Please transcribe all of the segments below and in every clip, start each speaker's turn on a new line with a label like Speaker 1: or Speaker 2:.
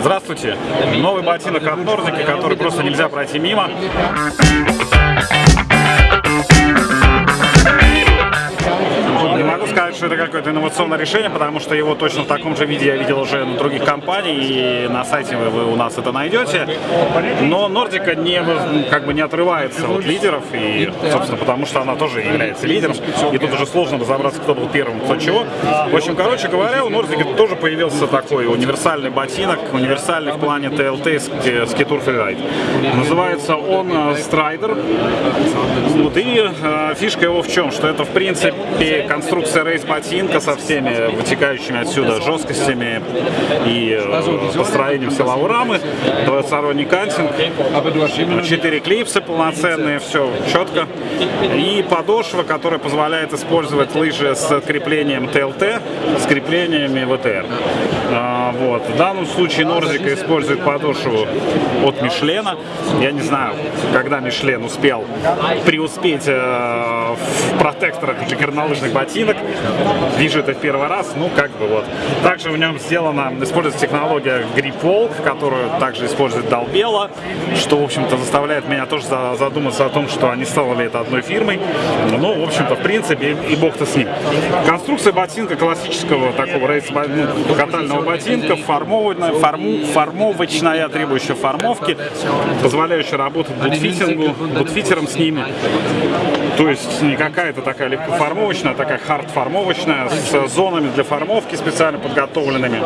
Speaker 1: Здравствуйте! Новый ботинок от Нордики, который просто нельзя пройти мимо. Какое-то инновационное решение, потому что его точно в таком же виде я видел уже на других компаний, и на сайте вы, вы у нас это найдете. Но Нордика не, как бы не отрывается от лидеров, и, собственно, потому что она тоже является лидером, и тут уже сложно разобраться, кто был первым, кто чего. В общем, короче говоря, у Нордика тоже появился такой универсальный ботинок, универсальный в плане TLT Skitur Freeride. Называется он э, Strider. Вот, и э, фишка его в чем? Что это, в принципе, конструкция рейс-ботинка со всеми вытекающими отсюда жесткостями и э, построением силовой рамы, двухсторонний кантинг, 4 клипсы полноценные, все четко. И подошва, которая позволяет использовать лыжи с креплением TLT, с креплениями ВТР. Вот. В данном случае Нордика использует подошву от Мишлена. Я не знаю, когда Мишлен успел преуспеть э, в протекторах для горнолыжных ботинок. Вижу это в первый раз, ну как бы вот. Также в нем сделана, используется технология Grip которую также использует Долбела, что, в общем-то, заставляет меня тоже задуматься о том, что они стали это одной фирмой. Ну, в общем-то, в принципе, и бог-то с ним. Конструкция ботинка классического такого рейс ну, ботинка, формованная, форму, формовочная, требующая формовки, позволяющая работать бутфитингу, бутфитером с ними. То есть не какая-то такая легкоформовочная, а такая хард-формовочная, с зонами для формовки специально подготовленными.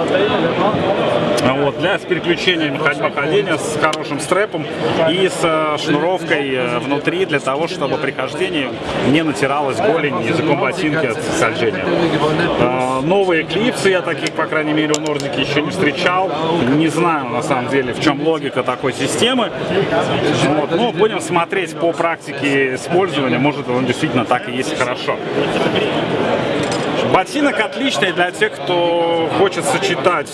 Speaker 1: Вот, для с переключением ходьба-ходения, с хорошим стрэпом и с э, шнуровкой э, внутри, для того, чтобы при хождении не натиралась голень языком ботинки от скольжения. А, новые клипсы, я таких, по крайней мере, у Нордики еще не встречал. Не знаю, на самом деле, в чем логика такой системы. Вот, но будем смотреть по практике использования, может он действительно так и есть хорошо. Ботинок отличный для тех, кто хочет сочетать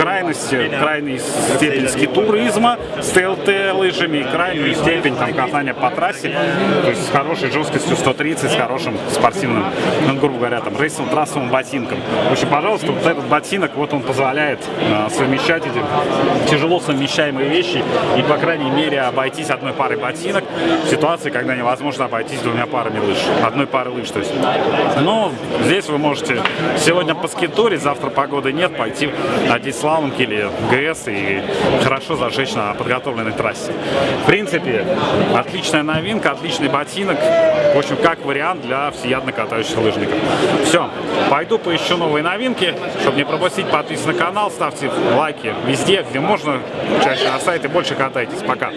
Speaker 1: крайности, крайней степень скитуризма с ТЛТ лыжами и крайнюю степень там, катания по трассе, то есть с хорошей жесткостью 130, с хорошим спортивным, ну, грубо говоря, там, рейсовым трассовым ботинком. В общем, пожалуйста, вот этот ботинок, вот он позволяет э, совмещать эти тяжело совмещаемые вещи и, по крайней мере, обойтись одной парой ботинок в ситуации, когда невозможно обойтись двумя парами лыж, одной пары лыж, то есть. Но здесь вы можете сегодня поскитурить, завтра погоды нет, пойти надеть слаломки или ГС и хорошо зажечь на подготовленной трассе. В принципе, отличная новинка, отличный ботинок, в общем, как вариант для всеядно катающихся лыжников. Все, пойду поищу новые новинки, чтобы не пропустить, подписывайтесь на канал, ставьте лайки везде, где можно, чаще на сайте, больше катайтесь. Пока!